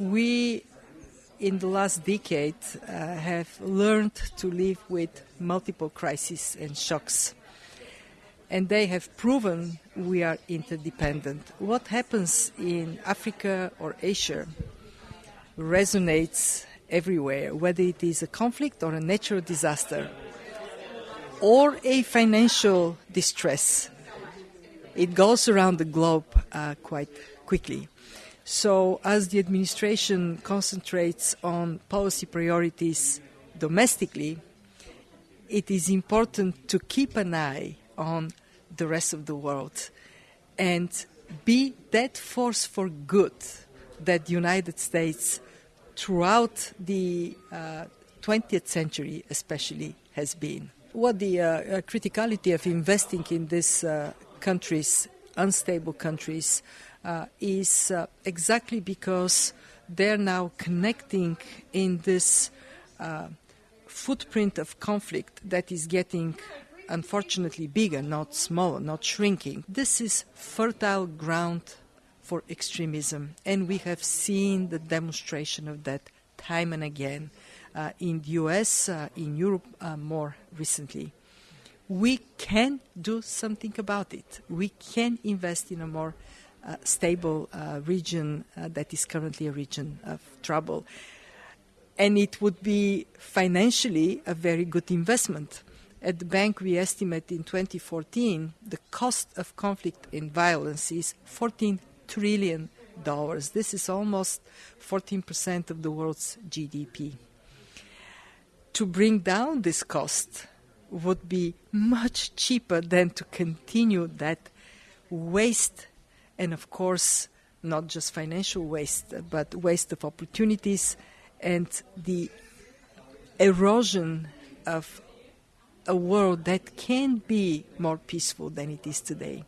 we in the last decade uh, have learned to live with multiple crises and shocks. And they have proven we are interdependent. What happens in Africa or Asia resonates everywhere, whether it is a conflict or a natural disaster or a financial distress. It goes around the globe uh, quite quickly. So, as the administration concentrates on policy priorities domestically, it is important to keep an eye on the rest of the world and be that force for good that the United States, throughout the uh, 20th century especially, has been. What the uh, uh, criticality of investing in these uh, countries, unstable countries, is uh, exactly because they're now connecting in this uh, footprint of conflict that is getting unfortunately bigger, not smaller, not shrinking. This is fertile ground for extremism, and we have seen the demonstration of that time and again uh, in the US, uh, in Europe uh, more recently. We can do something about it. We can invest in a more uh, stable uh, region uh, that is currently a region of trouble. And it would be financially a very good investment. At the bank, we estimate in 2014 the cost of conflict and violence is 14 trillion dollars. This is almost 14% of the world's GDP. To bring down this cost would be much cheaper than to continue that waste and of course, not just financial waste, but waste of opportunities and the erosion of a world that can be more peaceful than it is today.